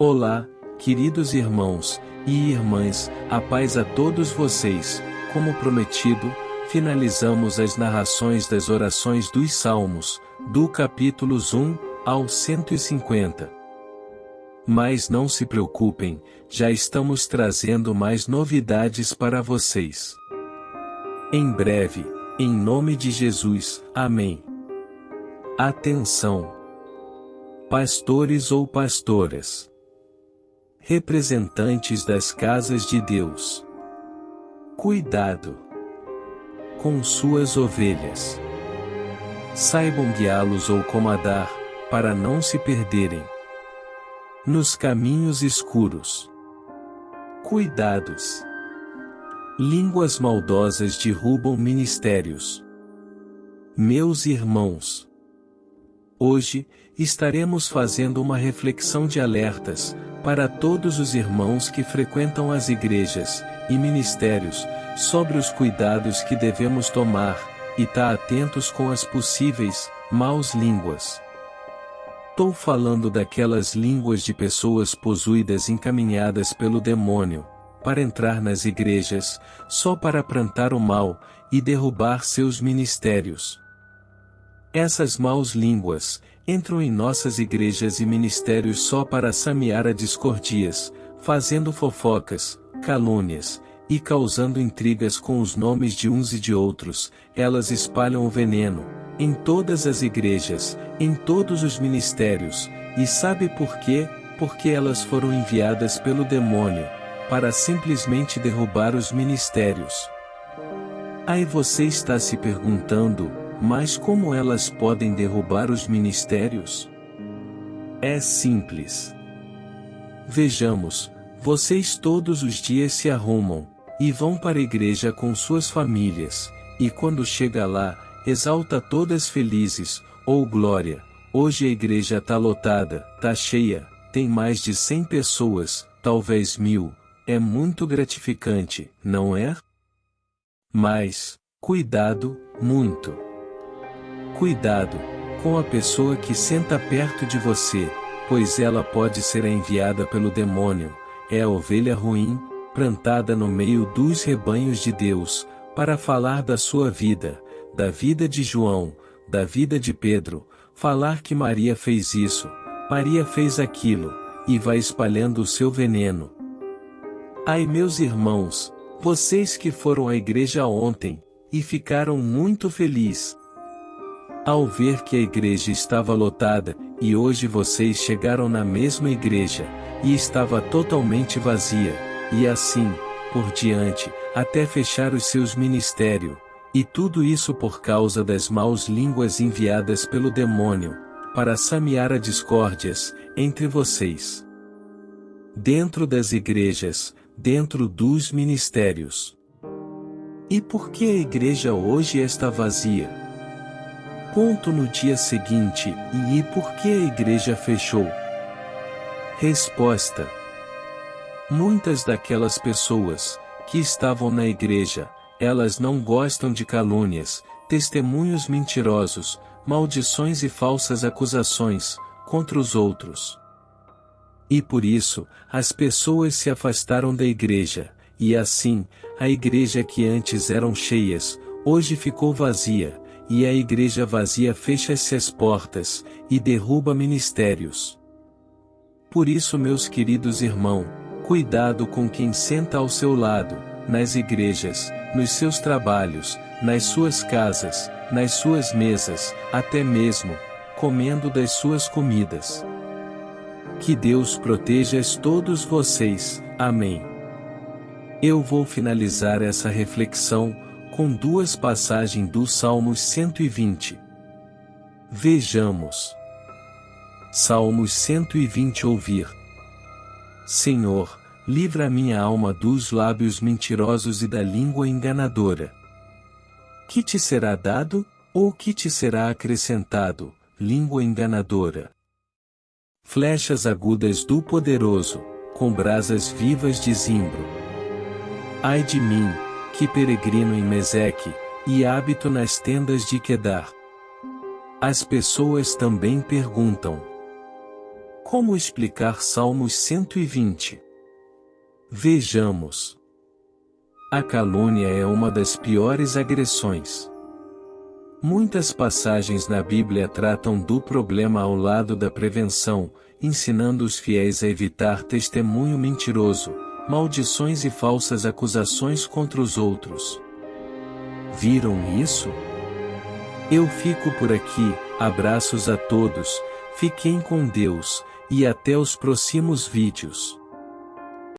Olá, queridos irmãos e irmãs, a paz a todos vocês. Como prometido, finalizamos as narrações das orações dos Salmos, do capítulos 1 ao 150. Mas não se preocupem, já estamos trazendo mais novidades para vocês. Em breve, em nome de Jesus, Amém. Atenção! Pastores ou pastoras representantes das casas de Deus. Cuidado com suas ovelhas. Saibam guiá-los ou comandar, para não se perderem nos caminhos escuros. Cuidados. Línguas maldosas derrubam ministérios. Meus irmãos, hoje estaremos fazendo uma reflexão de alertas para todos os irmãos que frequentam as igrejas e ministérios, sobre os cuidados que devemos tomar, e tá atentos com as possíveis, maus línguas. Estou falando daquelas línguas de pessoas possuídas encaminhadas pelo demônio, para entrar nas igrejas, só para plantar o mal, e derrubar seus ministérios. Essas maus línguas, entram em nossas igrejas e ministérios só para samear a discordias, fazendo fofocas, calúnias, e causando intrigas com os nomes de uns e de outros, elas espalham o veneno, em todas as igrejas, em todos os ministérios, e sabe por quê? Porque elas foram enviadas pelo demônio, para simplesmente derrubar os ministérios. Aí você está se perguntando, mas como elas podem derrubar os ministérios? É simples. Vejamos, vocês todos os dias se arrumam, e vão para a igreja com suas famílias, e quando chega lá, exalta todas felizes, ou oh glória, hoje a igreja tá lotada, tá cheia, tem mais de cem pessoas, talvez mil, é muito gratificante, não é? Mas, cuidado, muito. Cuidado com a pessoa que senta perto de você, pois ela pode ser enviada pelo demônio, é a ovelha ruim, plantada no meio dos rebanhos de Deus, para falar da sua vida, da vida de João, da vida de Pedro, falar que Maria fez isso, Maria fez aquilo, e vai espalhando o seu veneno. Ai meus irmãos, vocês que foram à igreja ontem, e ficaram muito felizes, ao ver que a igreja estava lotada, e hoje vocês chegaram na mesma igreja, e estava totalmente vazia, e assim, por diante, até fechar os seus ministérios, e tudo isso por causa das maus línguas enviadas pelo demônio, para samear a discórdias, entre vocês. Dentro das igrejas, dentro dos ministérios. E por que a igreja hoje está vazia? Ponto no dia seguinte, e por que a igreja fechou? Resposta. Muitas daquelas pessoas, que estavam na igreja, elas não gostam de calúnias, testemunhos mentirosos, maldições e falsas acusações, contra os outros. E por isso, as pessoas se afastaram da igreja, e assim, a igreja que antes eram cheias, hoje ficou vazia, e a igreja vazia fecha-se as portas, e derruba ministérios. Por isso meus queridos irmãos, cuidado com quem senta ao seu lado, nas igrejas, nos seus trabalhos, nas suas casas, nas suas mesas, até mesmo, comendo das suas comidas. Que Deus proteja todos vocês, amém. Eu vou finalizar essa reflexão, com duas passagens do Salmos 120. Vejamos. Salmos 120 Ouvir. Senhor, livra minha alma dos lábios mentirosos e da língua enganadora. Que te será dado, ou que te será acrescentado, língua enganadora? Flechas agudas do poderoso, com brasas vivas de zimbro. Ai de mim, que peregrino em Meseque, e hábito nas tendas de Quedar. As pessoas também perguntam: Como explicar Salmos 120? Vejamos. A calúnia é uma das piores agressões. Muitas passagens na Bíblia tratam do problema ao lado da prevenção, ensinando os fiéis a evitar testemunho mentiroso, maldições e falsas acusações contra os outros. Viram isso? Eu fico por aqui, abraços a todos, fiquem com Deus, e até os próximos vídeos.